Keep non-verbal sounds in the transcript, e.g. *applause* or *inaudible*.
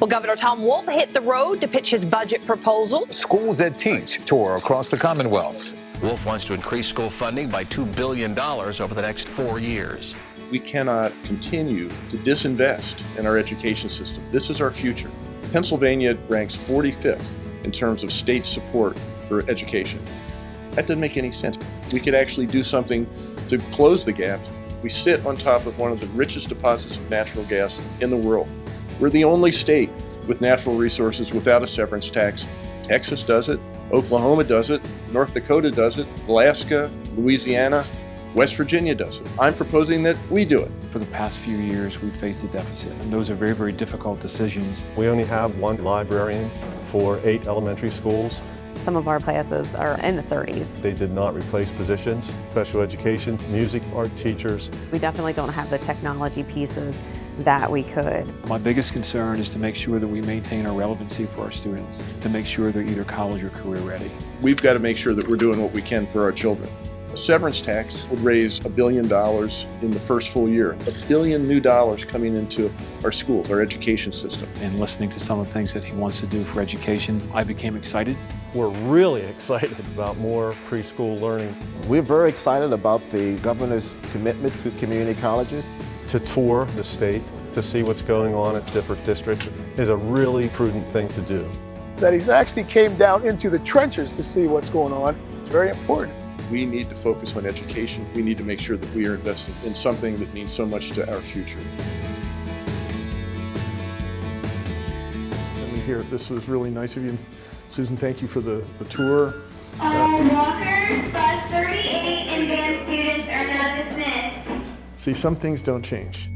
Well, Governor Tom Wolf hit the road to pitch his budget proposal. Schools that teach tour across the Commonwealth. Wolf wants to increase school funding by $2 billion over the next four years. We cannot continue to disinvest in our education system. This is our future. Pennsylvania ranks 45th in terms of state support for education. That doesn't make any sense. We could actually do something to close the gap. We sit on top of one of the richest deposits of natural gas in the world. We're the only state with natural resources without a severance tax. Texas does it, Oklahoma does it, North Dakota does it, Alaska, Louisiana, West Virginia does it. I'm proposing that we do it. For the past few years, we've faced a deficit, and those are very, very difficult decisions. We only have one librarian for eight elementary schools. Some of our classes are in the 30s. They did not replace positions, special education, music, art teachers. We definitely don't have the technology pieces that we could. My biggest concern is to make sure that we maintain our relevancy for our students, to make sure they're either college or career ready. We've got to make sure that we're doing what we can for our children. A severance tax would raise a billion dollars in the first full year. A billion new dollars coming into our schools, our education system. And listening to some of the things that he wants to do for education, I became excited. We're really *laughs* excited about more preschool learning. We're very excited about the governor's commitment to community colleges. To tour the state, to see what's going on at different districts is a really prudent thing to do. That he's actually came down into the trenches to see what's going on. It's very important. We need to focus on education. We need to make sure that we are investing in something that means so much to our future. And we hear this was really nice of you. Susan, thank you for the, the tour. Uh, All walkers, bus 38, and band students are now dismissed. See, some things don't change.